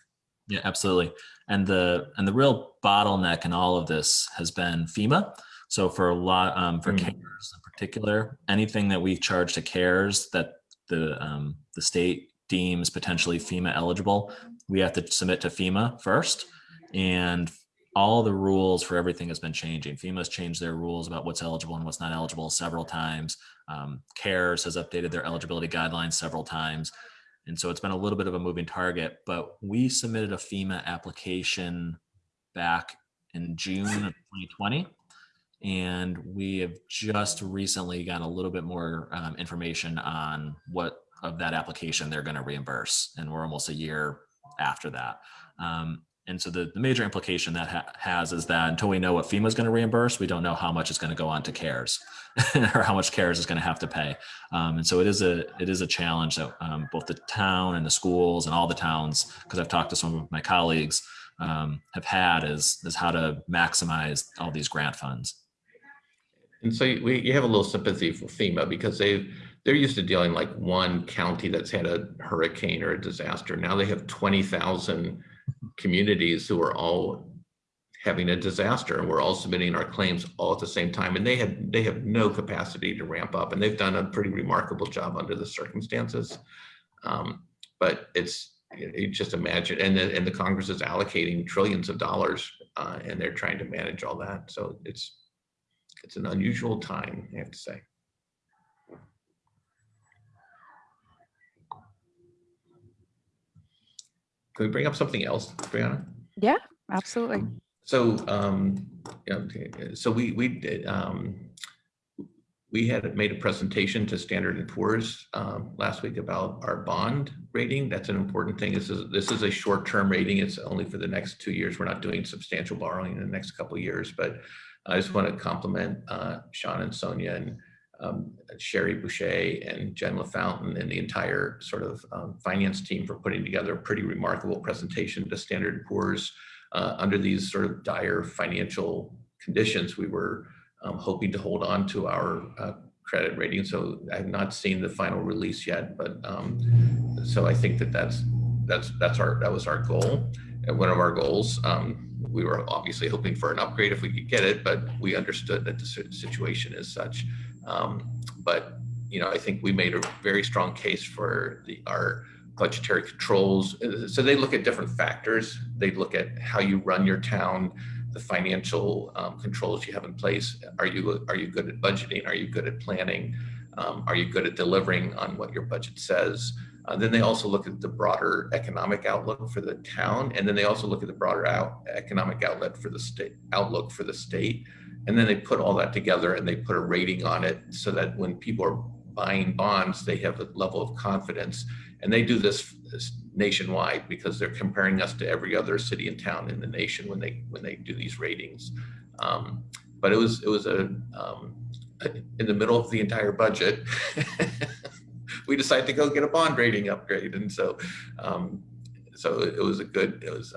Yeah, absolutely. And the and the real bottleneck in all of this has been FEMA. So for a lot um, for Mm. CARES in particular, anything that we charge to CARES that the um, the state deems potentially FEMA eligible, we have to submit to FEMA first. And all the rules for everything has been changing. FEMA's changed their rules about what's eligible and what's not eligible several times. Um, CARES has updated their eligibility guidelines several times. And so it's been a little bit of a moving target, but we submitted a FEMA application back in June of 2020. And we have just recently got a little bit more um, information on what of that application they're going to reimburse. And we're almost a year after that. Um, and so the, the major implication that ha- has is that until we know what FEMA is going to reimburse, we don't know how much is going to go on to CARES or how much CARES is going to have to pay. Um, and so it is a it is a challenge that um, both the town and the schools and all the towns, because I've talked to some of my colleagues, um, have had is is how to maximize all these grant funds. And so we, you have a little sympathy for FEMA because they they're used to dealing like one county that's had a hurricane or a disaster. Now they have 20,000 communities who are all having a disaster and we're all submitting our claims all at the same time. And they have they have no capacity to ramp up and they've done a pretty remarkable job under the circumstances. Um, but it's you just imagine and the, and the Congress is allocating trillions of dollars uh, and they're trying to manage all that. So it's it's an unusual time, I have to say. Can we bring up something else, Brianna? Yeah, absolutely. So, um, yeah, so we, we did, um, we had made a presentation to Standard and Poor's, um, last week about our bond rating. That's an important thing. This is, this is a short-term rating. It's only for the next two years. We're not doing substantial borrowing in the next couple of years, but I just want to compliment, uh, Sean and Sonia and, um, Sherry Boucher and Jen LaFountain and the entire sort of, um, finance team for putting together a pretty remarkable presentation to Standard and Poor's uh, under these sort of dire financial conditions, we were um, hoping to hold on to our uh, credit rating. So I have not seen the final release yet, but um, so I think that that's that's that's our that was our goal. And one of our goals, um, we were obviously hoping for an upgrade if we could get it, but we understood that the situation is such. Um, but you know, I think we made a very strong case for the our budgetary controls. Uh, So they look at different factors. They look at how you run your town, the financial um, controls you have in place. Are you are you good at budgeting? Are you good at planning? Um, are you good at delivering on what your budget says? Uh, then they also look at the broader economic outlook for the town, and then they also look at the broader out, economic outlet for the state outlook for the state. And then they put all that together and they put a rating on it so that when people are buying bonds, they have a level of confidence and they do this, nationwide because they're comparing us to every other city and town in the nation when they when they do these ratings. Um, but it was it was a um, in the middle of the entire budget. we decided to go get a bond rating upgrade, and so um, so it was a good it was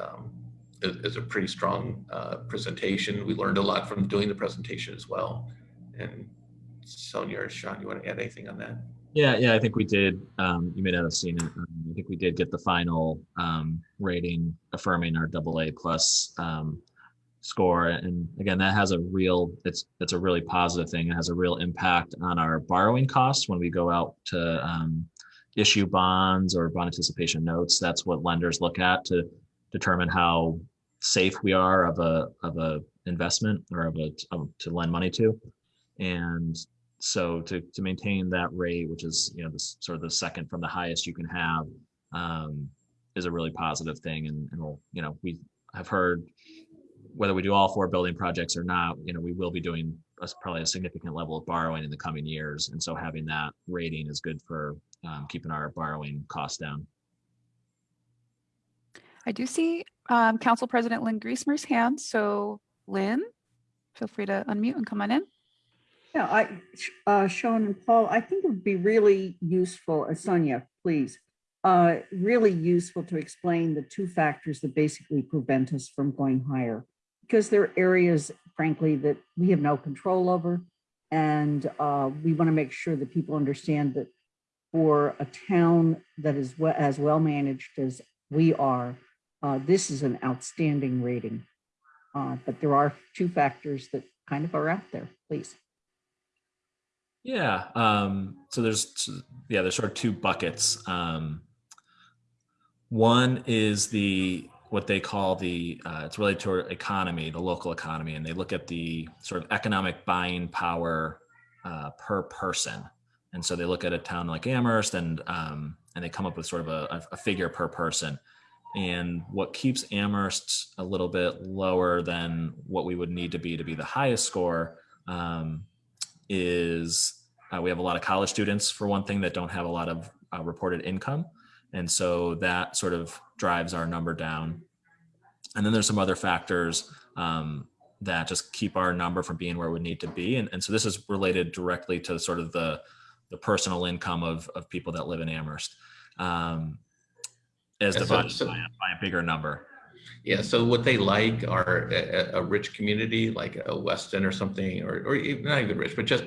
it, it a pretty strong uh, presentation. We learned a lot from doing the presentation as well, and Sonia or Sean, you want to add anything on that? Yeah, yeah, I think we did. Um, you may not have seen it. Um, I think we did get the final um, rating affirming our double A plus um, score. And again, that has a real, it's, it's a really positive thing. It has a real impact on our borrowing costs when we go out to um, issue bonds or bond anticipation notes. That's what lenders look at to determine how safe we are of a, of a investment or of a, of, to lend money to. And so to, to maintain that rate, which is, you know, this sort of the second from the highest you can have, um, is a really positive thing. And, and we'll, you know, we have heard whether we do all four building projects or not, you know, we will be doing a, probably a significant level of borrowing in the coming years. And so having that rating is good for um, keeping our borrowing costs down. I do see um, Council President Lynn Griesemer's hand. So Lynn, feel free to unmute and come on in. Yeah, I, uh, Sean and Paul, I think it would be really useful, uh, Sonia, please, uh, really useful to explain the two factors that basically prevent us from going higher. Because there are areas, frankly, that we have no control over. And uh, we want to make sure that people understand that for a town that is as well managed as we are, uh, this is an outstanding rating. Uh, But there are two factors that kind of are out there, please. Yeah. Um, so there's yeah, there's sort of two buckets. Um, one is the what they call the uh, it's related to our economy, the local economy, and they look at the sort of economic buying power uh, per person. And so they look at a town like Amherst and um, and they come up with sort of a, a figure per person. And what keeps Amherst a little bit lower than what we would need to be to be the highest score um, is uh, we have a lot of college students for one thing that don't have a lot of uh, reported income. And so that sort of drives our number down. And then there's some other factors um, that just keep our number from being where we need to be. And, and so this is related directly to sort of the the personal income of, of people that live in amherst. Um, as Yeah, so- divided so- by, a, by a bigger number Yeah, so what they like are a, a- rich community like a Weston or something, or, or even- not even rich, but just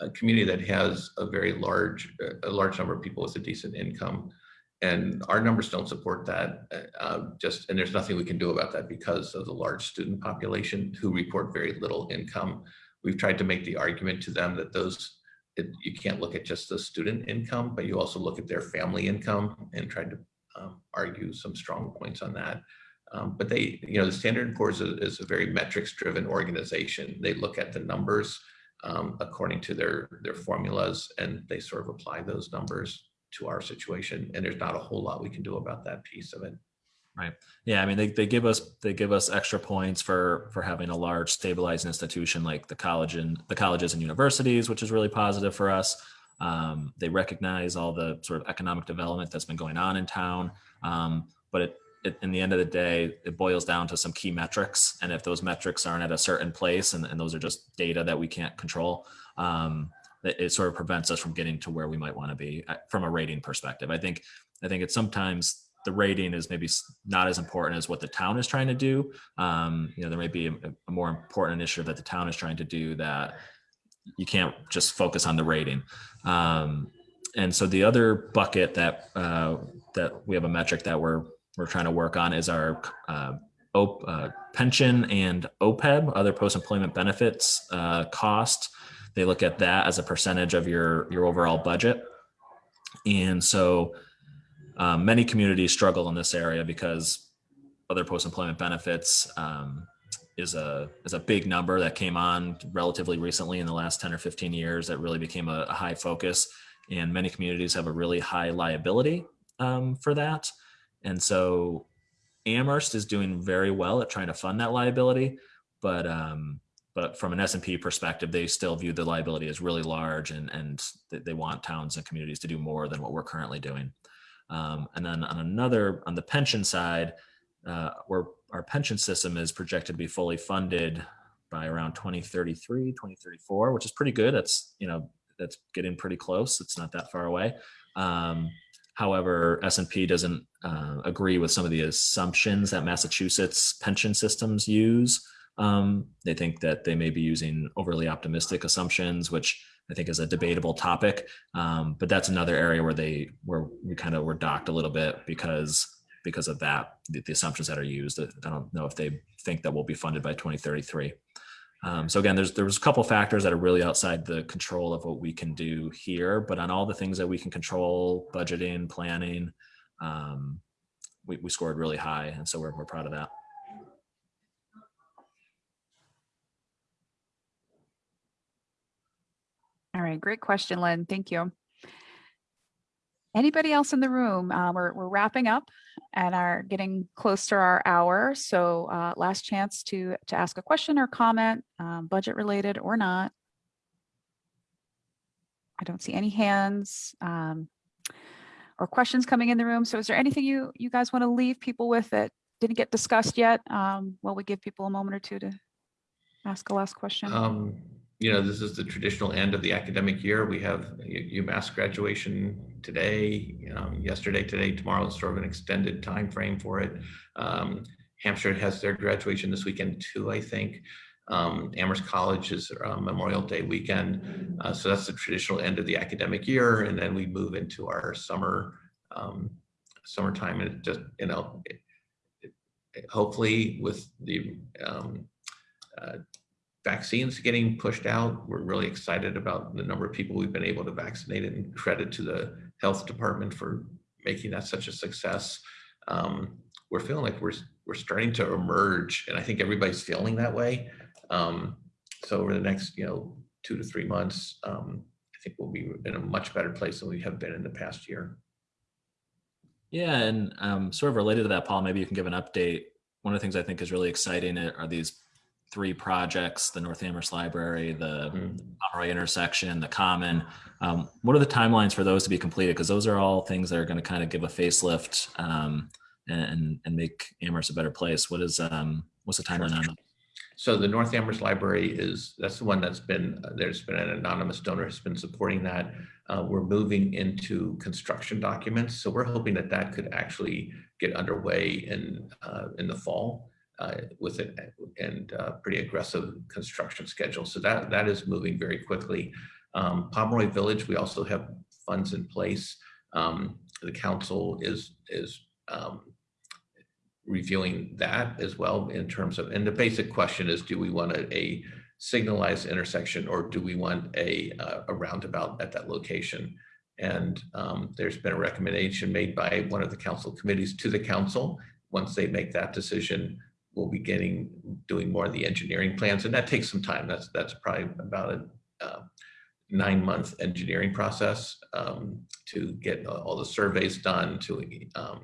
a community that has a very large, a large number of people with a decent income. And our numbers don't support that, uh, uh, just, and there's nothing we can do about that because of the large student population who report very little income. We've tried to make the argument to them that those, it- you can't look at just the student income, but you also look at their family income and try to um, argue some strong points on that. Um, but they, you know, the Standard and Poor's is, is a very metrics-driven organization. They look at the numbers um, according to their their formulas, and they sort of apply those numbers to our situation. And there's not a whole lot we can do about that piece of it. Right. Yeah, I mean, they, they give us they give us extra points for for having a large stabilized institution like the college and the colleges and universities, which is really positive for us. Um, they recognize all the sort of economic development that's been going on in town, um, but it, it, in the end of the day, it boils down to some key metrics, and if those metrics aren't at a certain place, and, and those are just data that we can't control, um, it, it sort of prevents us from getting to where we might want to be uh, from a rating perspective. I think I think it's sometimes the rating is maybe not as important as what the town is trying to do. Um, you know, there may be a, a more important initiative that the town is trying to do that you can't just focus on the rating. Um, and so the other bucket that uh, that we have a metric that we're we're trying to work on is our uh, op, uh, pension and OPEB, other post-employment benefits uh, cost. They look at that as a percentage of your your overall budget. And so um, many communities struggle in this area because other post-employment benefits um, is a is a big number that came on relatively recently in the last 10 or 15 years that really became a, a high focus and many communities have a really high liability um, for that and so amherst is doing very well at trying to fund that liability but um, but from an S&P perspective, they still view the liability as really large and, and they- want towns and communities to do more than what we're currently doing. Um, and then on another, on the pension side, uh, where our pension system is projected to be fully funded by around 2033, 2034, which is pretty good. That's, you know, that's getting pretty close. It's not that far away. Um, however, S&P doesn't uh, agree with some of the assumptions that Massachusetts pension systems use Um, they think that they may be using overly optimistic assumptions, which I think is a debatable topic. Um, but that's another area where they where we kind of were docked a little bit because because of that, the, the assumptions that are used. I don't know if they think that will be funded by 2033. Um, so again, there's there was a couple factors that are really outside the control of what we can do here, but on all the things that we can control, budgeting, planning, um, we, we scored really high, and so we're we're proud of that. All right, great question, Lynn. Thank you. Anybody else in the room? Uh, we're, we're wrapping up and are getting close to our hour. So uh, last chance to, to ask a question or comment, um, budget related or not. I don't see any hands um, or questions coming in the room. So is there anything you, you guys want to leave people with that didn't get discussed yet? Um, while we give people a moment or two to ask a last question. Um, you know, this is the traditional end of the academic year. We have UMass graduation today, um, yesterday, today, tomorrow is sort of an extended time frame for it. Um, Hampshire has their graduation this weekend too, I think. Um, Amherst College is uh, Memorial Day weekend. Uh, so that's the traditional end of the academic year. And then we move into our summer, um, summertime and it just, you know, it- it- hopefully with the um, uh, vaccines getting pushed out. We're really excited about the number of people we've been able to vaccinate and credit to the health department for making that such a success. Um, we're feeling like we're, we're starting to emerge and I think everybody's feeling that way. Um, so over the next, you know, two to three months, um, I think we'll be in a much better place than we have been in the past year. Yeah, and um, sort of related to that, Paul, maybe you can give an update. One of the things I think is really exciting are these three projects: the North Amherst Library, the. Pomeroy intersection, the Common. Um, what are the timelines for those to be completed? Because those are all things that are going to kind of give a facelift um, and and make Amherst a better place. What is um, what's the timeline on that? So the North Amherst Library is, that's the one that's been, uh, there's been an anonymous donor has been supporting that. Uh, We're moving into construction documents, so we're hoping that that could actually get underway in, uh, in the fall uh, with it and uh, pretty aggressive construction schedule. So that, that is moving very quickly. Um, Pomeroy Village, we also have funds in place. Um, The council is, is um, reviewing that as well in terms of, and the basic question is, do we want a, a signalized intersection or do we want a, uh, a roundabout at that location? And um, there's been a recommendation made by one of the council committees to the council. Once they make that decision, we'll be getting, doing more of the engineering plans, and that takes some time. That's, that's probably about a uh, nine-month engineering process um, to get all the surveys done, to um,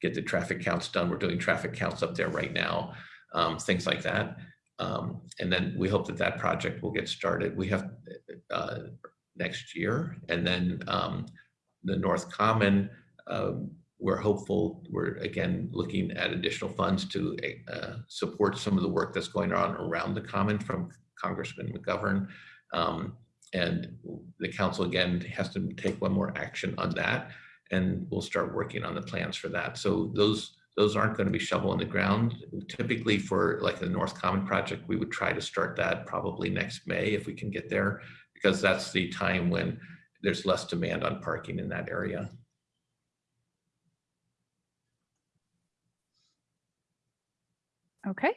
get the traffic counts done. We're doing traffic counts up there right now, um, things like that. Um, and then we hope that that project will get started. We have uh, next year, and then um, the North Common. We're hopeful. We're again looking at additional funds to uh, support some of the work that's going on around the Common from Congressman McGovern. Um, and the council again has to take one more action on that and we'll start working on the plans for that. So those those aren't going to be shovel in the ground. Typically for like the North Common project, we would try to start that probably next May if we can get there, because that's the time when there's less demand on parking in that area. Okay,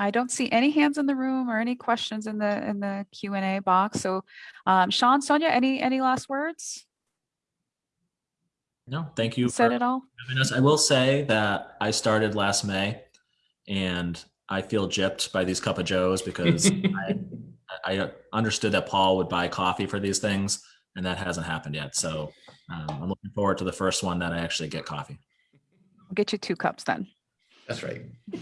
I don't see any hands in the room or any questions in the in the Q and A box. So, um, Sean, Sonia, any any last words? No, thank you. Said for- it all. us. I will say that I started last May and I feel gypped by these cup of joes because I, I understood that Paul would buy coffee for these things and that hasn't happened yet. So um, I'm looking forward to the first one that I actually get coffee. We'll get you two cups then. That's right.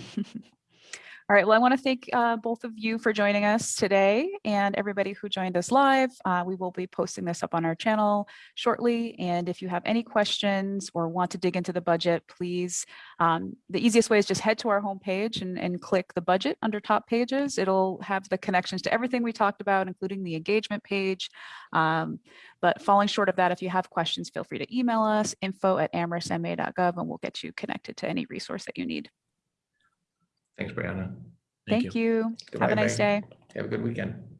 All right. Well, I want to thank uh, both of you for joining us today and everybody who joined us live. Uh, we will be posting this up on our channel shortly. And if you have any questions or want to dig into the budget, please, um, the easiest way is just head to our homepage and, and click the budget under top pages. It'll have the connections to everything we talked about, including the engagement page. Um, but falling short of that, if you have questions, feel free to email us info at amherstma.gov and we'll get you connected to any resource that you need. Thanks, Brianna. Thank Thank you. Have a nice day. Have a good weekend.